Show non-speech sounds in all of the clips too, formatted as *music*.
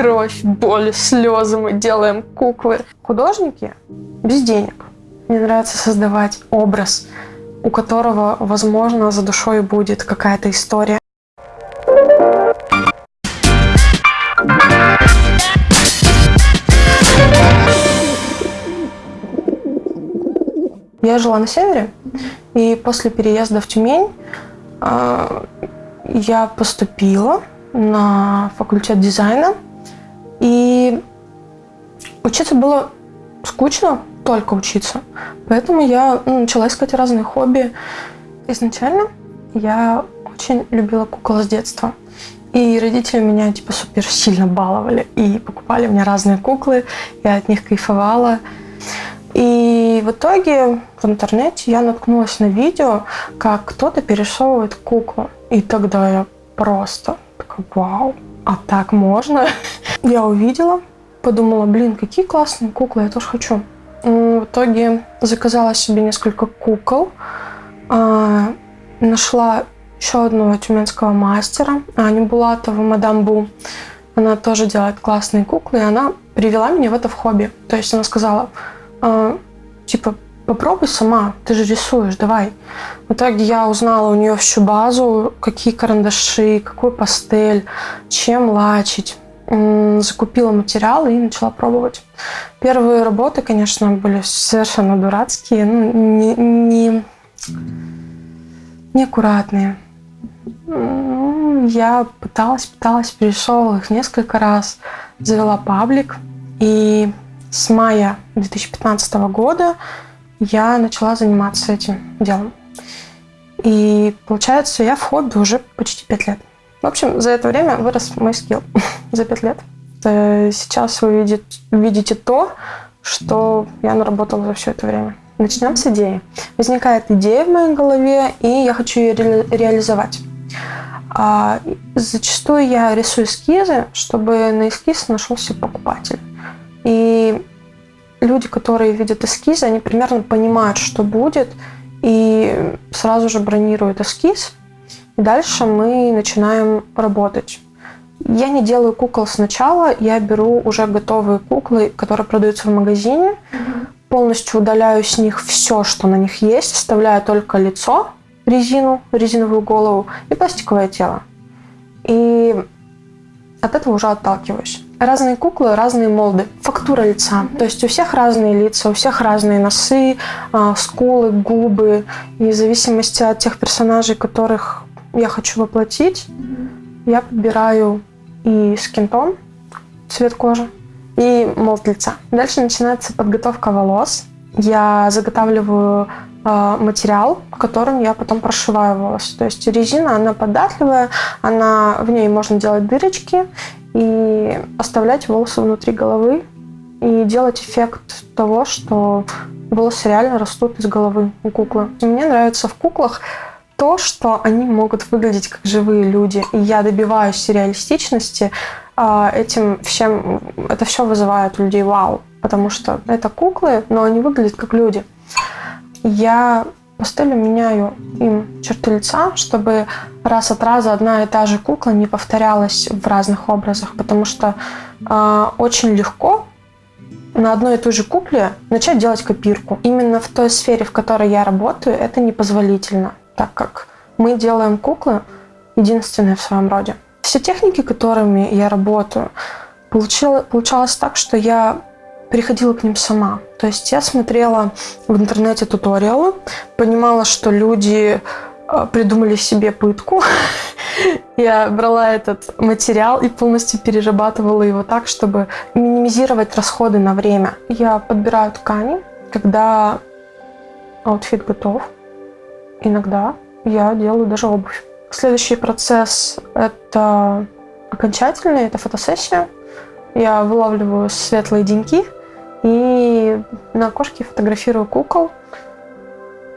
кровь, боль, слезы мы делаем куклы. Художники без денег. Мне нравится создавать образ, у которого, возможно, за душой будет какая-то история. Я жила на севере, и после переезда в Тюмень э, я поступила на факультет дизайна. И учиться было скучно, только учиться. Поэтому я ну, начала искать разные хобби. Изначально я очень любила кукол с детства. И родители меня типа супер сильно баловали и покупали мне разные куклы. Я от них кайфовала. И в итоге в интернете я наткнулась на видео, как кто-то перерисовывает куклу. И тогда я просто такая, вау, а так можно? *laughs* Я увидела, подумала, блин, какие классные куклы, я тоже хочу. В итоге заказала себе несколько кукол, а, нашла еще одного тюменского мастера, Аню Булатову, мадам Бу. Она тоже делает классные куклы, и она привела меня в это в хобби. То есть она сказала, а, типа, попробуй сама, ты же рисуешь, давай. В итоге я узнала у нее всю базу, какие карандаши, какой пастель, чем лачить. Закупила материал и начала пробовать. Первые работы, конечно, были совершенно дурацкие, ну, не, не, неаккуратные. Я пыталась, пыталась, перешел их несколько раз, завела паблик. И с мая 2015 года я начала заниматься этим делом. И получается, я в хобби уже почти пять лет. В общем, за это время вырос мой скилл *laughs* за пять лет. Э, сейчас вы видите, то, что я наработала за все это время. Начнем с идеи. Возникает идея в моей голове, и я хочу ее ре реализовать. А, зачастую я рисую эскизы, чтобы на эскиз нашелся покупатель. И люди, которые видят эскизы, они примерно понимают, что будет, и сразу же бронируют эскиз. Дальше мы начинаем работать. Я не делаю кукол сначала, я беру уже готовые куклы, которые продаются в магазине, mm-hmm. полностью удаляю с них все, что на них есть, оставляю только лицо, резину, резиновую голову и пластиковое тело. И от этого уже отталкиваюсь. Разные куклы, разные молды. Фактура лица. То есть у всех разные лица, у всех разные носы, а, скулы, губы. И в зависимости от тех персонажей, которых я хочу воплотить, я подбираю и скинтон, цвет кожи, и молд лица. Дальше начинается подготовка волос. Я заготавливаю э, материал, которым я потом прошиваю волосы. То есть резина, она податливая, она, в ней можно делать дырочки и оставлять волосы внутри головы и делать эффект того, что волосы реально растут из головы у куклы. Мне нравится в куклах то, что они могут выглядеть как живые люди. И я добиваюсь реалистичности. А, этим всем, это все вызывает у людей вау. Потому что это куклы, но они выглядят как люди. Я пастелью меняю им черты лица, чтобы раз от раза одна и та же кукла не повторялась в разных образах, потому что э, очень легко на одной и той же кукле начать делать копирку. Именно в той сфере, в которой я работаю, это непозволительно так как мы делаем куклы единственные в своем роде. Все техники, которыми я работаю, получила, получалось так, что я приходила к ним сама. То есть я смотрела в интернете туториалы, понимала, что люди э, придумали себе пытку. *laughs* Я брала этот материал и полностью перерабатывала его так, чтобы минимизировать расходы на время. Я подбираю ткани, когда outfit готов. Иногда я делаю даже обувь. Следующий процесс – это окончательный, это фотосессия. Я вылавливаю светлые деньки и на окошке фотографирую кукол.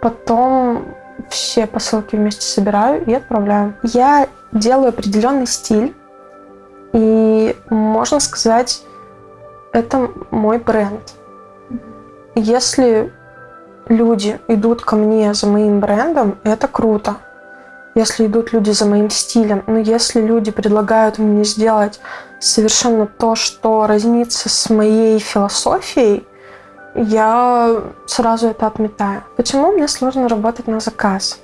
Потом все посылки вместе собираю и отправляю. Я делаю определенный стиль, и можно сказать, это мой бренд. Если люди идут ко мне за моим брендом, это круто. Если идут люди за моим стилем, но если люди предлагают мне сделать совершенно то, что разнится с моей философией, я сразу это отметаю. Почему мне сложно работать на заказ?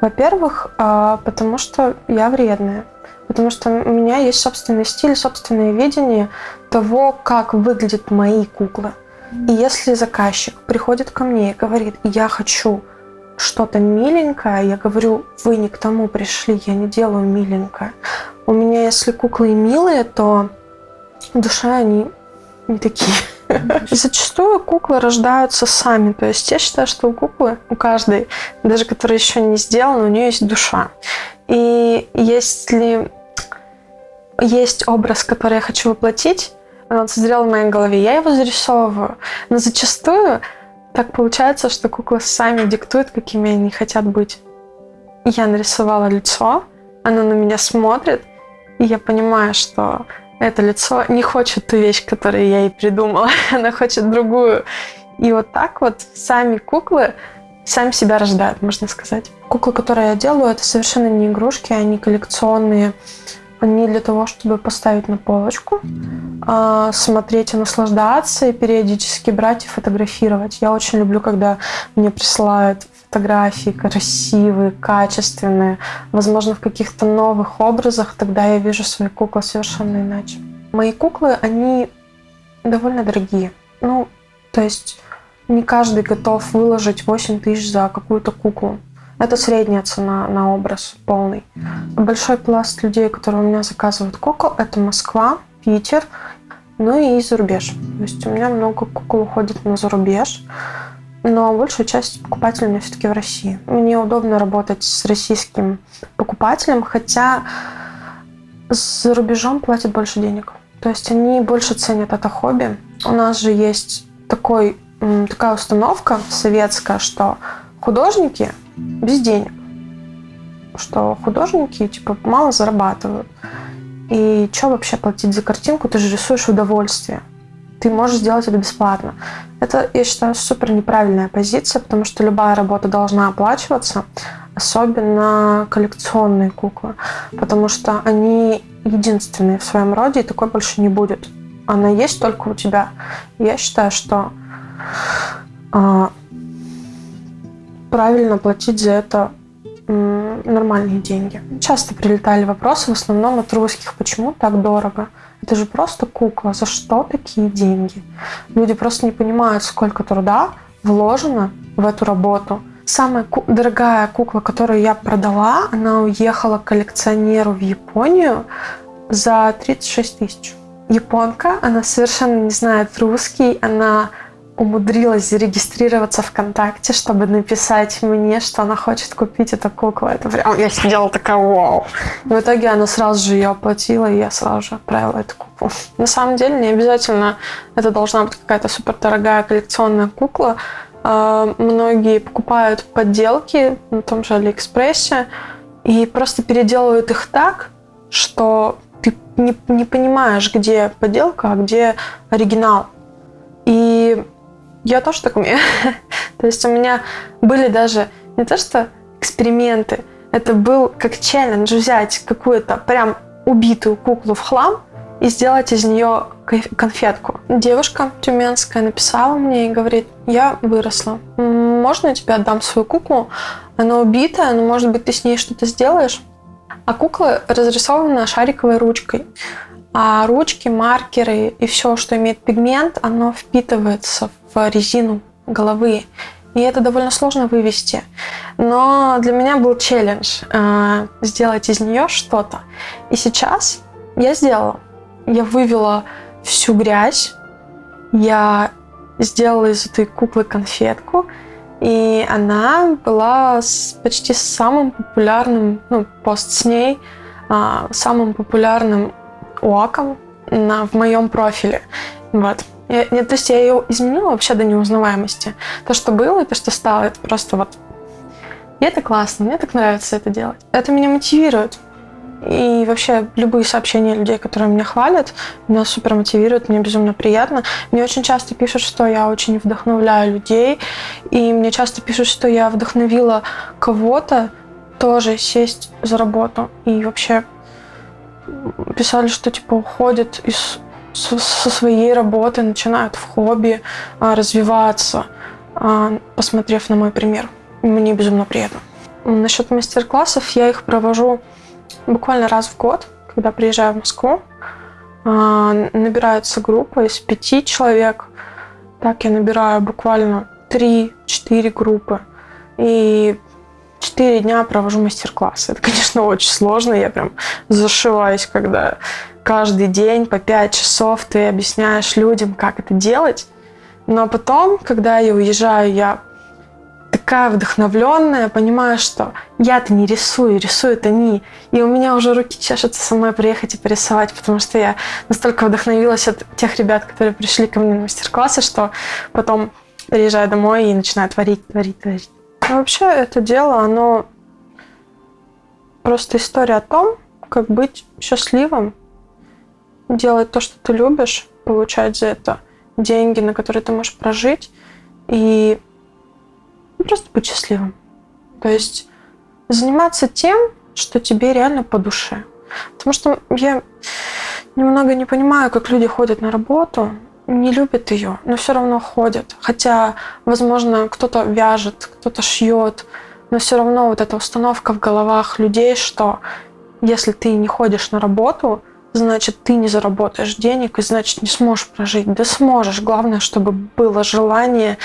Во-первых, а, потому что я вредная. Потому что у меня есть собственный стиль, собственное видение того, как выглядят мои куклы. И если заказчик приходит ко мне и говорит, я хочу что-то миленькое, я говорю, вы не к тому пришли, я не делаю миленькое. У меня, если куклы милые, то душа они не такие. Зачастую куклы рождаются сами. То есть я считаю, что у куклы, у каждой, даже которая еще не сделана, у нее есть душа. И если есть образ, который я хочу воплотить, он созрел в моей голове, я его зарисовываю. Но зачастую так получается, что куклы сами диктуют, какими они хотят быть. Я нарисовала лицо, она на меня смотрит, и я понимаю, что это лицо не хочет ту вещь, которую я ей придумала, *laughs* она хочет другую. И вот так вот сами куклы сами себя рождают, можно сказать. Куклы, которые я делаю, это совершенно не игрушки, они коллекционные не для того, чтобы поставить на полочку, а смотреть и наслаждаться, и периодически брать и фотографировать. Я очень люблю, когда мне присылают фотографии красивые, качественные, возможно, в каких-то новых образах, тогда я вижу свои куклы совершенно иначе. Мои куклы, они довольно дорогие. Ну, то есть не каждый готов выложить 8 тысяч за какую-то куклу. Это средняя цена на образ полный. Большой пласт людей, которые у меня заказывают кукол, это Москва, Питер, ну и за рубеж. То есть у меня много кукол уходит на зарубеж, но большая часть покупателей у меня все-таки в России. Мне удобно работать с российским покупателем, хотя за рубежом платят больше денег. То есть они больше ценят это хобби. У нас же есть такой, такая установка советская, что художники без денег. Что художники типа мало зарабатывают. И что вообще платить за картинку? Ты же рисуешь удовольствие. Ты можешь сделать это бесплатно. Это, я считаю, супер неправильная позиция, потому что любая работа должна оплачиваться, особенно коллекционные куклы, потому что они единственные в своем роде, и такой больше не будет. Она есть только у тебя. Я считаю, что э, правильно платить за это нормальные деньги. Часто прилетали вопросы, в основном от русских, почему так дорого? Это же просто кукла, за что такие деньги? Люди просто не понимают, сколько труда вложено в эту работу. Самая ку- дорогая кукла, которую я продала, она уехала коллекционеру в Японию за 36 тысяч. Японка, она совершенно не знает русский, она умудрилась зарегистрироваться ВКонтакте, чтобы написать мне, что она хочет купить эту куклу. Это прям, я сидела такая, вау. в итоге она сразу же ее оплатила, и я сразу же отправила эту куклу. На самом деле, не обязательно это должна быть какая-то супер дорогая коллекционная кукла. А, многие покупают подделки на том же Алиэкспрессе и просто переделывают их так, что ты не, не понимаешь, где подделка, а где оригинал. Я тоже так умею. *laughs* то есть у меня были даже не то что эксперименты, это был как челлендж взять какую-то прям убитую куклу в хлам и сделать из нее конфетку. Девушка тюменская написала мне и говорит, я выросла, можно я тебе отдам свою куклу? Она убитая, но может быть ты с ней что-то сделаешь? А кукла разрисована шариковой ручкой. А ручки, маркеры и все, что имеет пигмент, оно впитывается в резину головы. И это довольно сложно вывести. Но для меня был челлендж э, сделать из нее что-то. И сейчас я сделала. Я вывела всю грязь. Я сделала из этой куклы конфетку. И она была с, почти самым популярным, ну, пост с ней, э, самым популярным ОАКом на, в моем профиле. Вот. Я, я, то есть я ее изменила вообще до неузнаваемости. То, что было, то, что стало, это просто вот... И это классно, мне так нравится это делать. Это меня мотивирует. И вообще любые сообщения людей, которые меня хвалят, меня супер мотивируют, мне безумно приятно. Мне очень часто пишут, что я очень вдохновляю людей, и мне часто пишут, что я вдохновила кого-то тоже сесть за работу и вообще писали, что типа уходят из, со, своей работы, начинают в хобби а, развиваться, а, посмотрев на мой пример. Мне безумно приятно. Насчет мастер-классов я их провожу буквально раз в год, когда приезжаю в Москву. А, набирается группа из пяти человек. Так я набираю буквально 3-4 группы. И 4 дня провожу мастер-классы. Это, конечно, *laughs* очень сложно. Я прям зашиваюсь, когда каждый день по 5 часов ты объясняешь людям, как это делать. Но потом, когда я уезжаю, я такая вдохновленная, понимаю, что я-то не рисую, рисуют они. И у меня уже руки чешутся самой приехать и порисовать, потому что я настолько вдохновилась от тех ребят, которые пришли ко мне на мастер-классы, что потом приезжаю домой и начинаю творить, творить, творить. Но вообще это дело, оно просто история о том, как быть счастливым, делать то, что ты любишь, получать за это деньги, на которые ты можешь прожить, и просто быть счастливым. То есть заниматься тем, что тебе реально по душе. Потому что я немного не понимаю, как люди ходят на работу, не любят ее, но все равно ходят. Хотя, возможно, кто-то вяжет, кто-то шьет, но все равно вот эта установка в головах людей, что если ты не ходишь на работу, значит, ты не заработаешь денег, и значит, не сможешь прожить. Да сможешь. Главное, чтобы было желание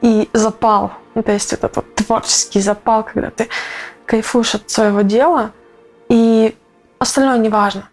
и запал. То есть этот вот творческий запал, когда ты кайфуешь от своего дела, и остальное не важно.